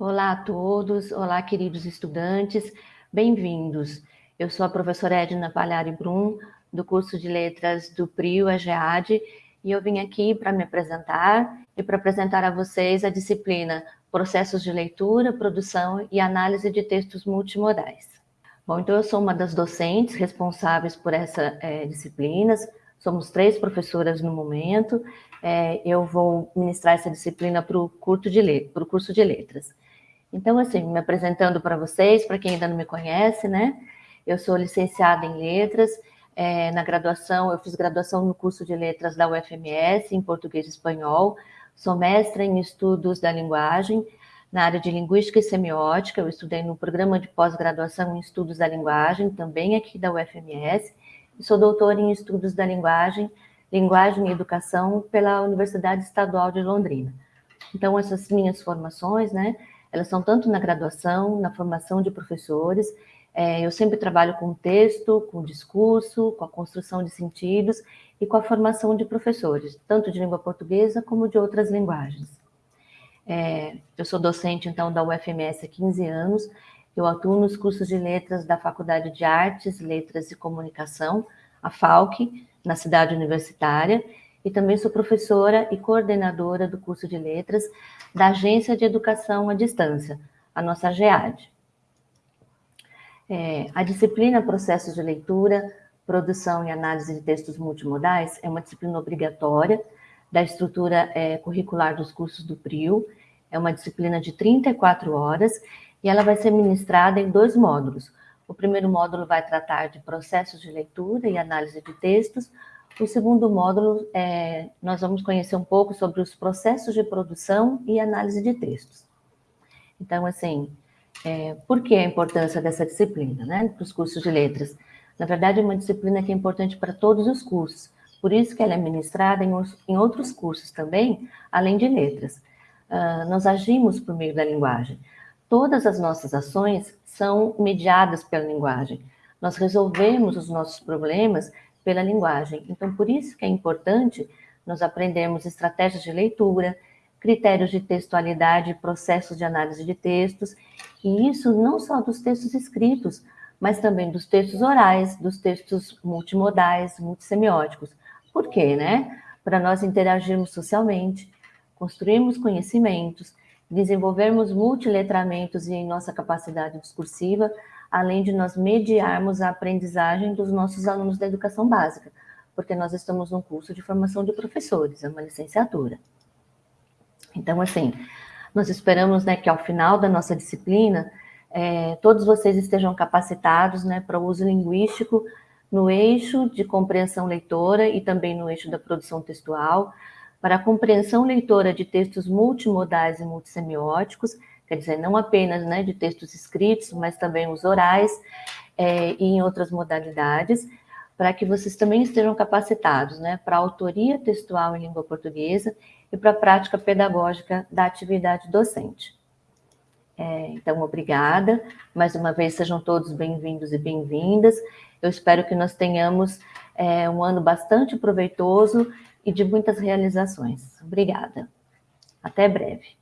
Olá a todos, olá queridos estudantes, bem-vindos. Eu sou a professora Edna Palhari Brum, do curso de Letras do PRIO, a GEAD, e eu vim aqui para me apresentar e para apresentar a vocês a disciplina Processos de Leitura, Produção e Análise de Textos Multimodais. Bom, então eu sou uma das docentes responsáveis por essa é, somos três professoras no momento, é, eu vou ministrar essa disciplina para o curso de letras. Então, assim, me apresentando para vocês, para quem ainda não me conhece, né? Eu sou licenciada em Letras, é, na graduação, eu fiz graduação no curso de Letras da UFMS, em Português e Espanhol, sou mestra em Estudos da Linguagem, na área de Linguística e Semiótica, eu estudei no programa de pós-graduação em Estudos da Linguagem, também aqui da UFMS, e sou doutora em Estudos da Linguagem, Linguagem e Educação pela Universidade Estadual de Londrina. Então, essas minhas formações, né, elas são tanto na graduação, na formação de professores, é, eu sempre trabalho com texto, com discurso, com a construção de sentidos e com a formação de professores, tanto de língua portuguesa como de outras linguagens. É, eu sou docente, então, da UFMS há 15 anos, eu atuo nos cursos de letras da Faculdade de Artes, Letras e Comunicação, a FALC, na cidade universitária, e também sou professora e coordenadora do curso de letras da Agência de Educação à Distância, a nossa GEAD. É, a disciplina Processos de Leitura, Produção e Análise de Textos Multimodais é uma disciplina obrigatória da estrutura é, curricular dos cursos do PRIO, é uma disciplina de 34 horas e ela vai ser ministrada em dois módulos. O primeiro módulo vai tratar de processos de leitura e análise de textos, o segundo módulo, é, nós vamos conhecer um pouco sobre os processos de produção e análise de textos. Então, assim, é, por que a importância dessa disciplina, né, para os cursos de letras? Na verdade, é uma disciplina que é importante para todos os cursos, por isso que ela é ministrada em, em outros cursos também, além de letras. Uh, nós agimos por meio da linguagem. Todas as nossas ações são mediadas pela linguagem. Nós resolvemos os nossos problemas pela linguagem. Então, por isso que é importante nós aprendermos estratégias de leitura, critérios de textualidade, processos de análise de textos, e isso não só dos textos escritos, mas também dos textos orais, dos textos multimodais, multissemióticos. Por quê, né? Para nós interagirmos socialmente, construirmos conhecimentos, desenvolvermos multiletramentos e nossa capacidade discursiva, além de nós mediarmos a aprendizagem dos nossos alunos da educação básica, porque nós estamos num curso de formação de professores, é uma licenciatura. Então, assim, nós esperamos né, que ao final da nossa disciplina, é, todos vocês estejam capacitados né, para o uso linguístico no eixo de compreensão leitora e também no eixo da produção textual, para a compreensão leitora de textos multimodais e multissemióticos, quer dizer, não apenas né, de textos escritos, mas também os orais é, e em outras modalidades, para que vocês também estejam capacitados né, para a autoria textual em língua portuguesa e para a prática pedagógica da atividade docente. É, então, obrigada. Mais uma vez, sejam todos bem-vindos e bem-vindas. Eu espero que nós tenhamos é, um ano bastante proveitoso e de muitas realizações. Obrigada. Até breve.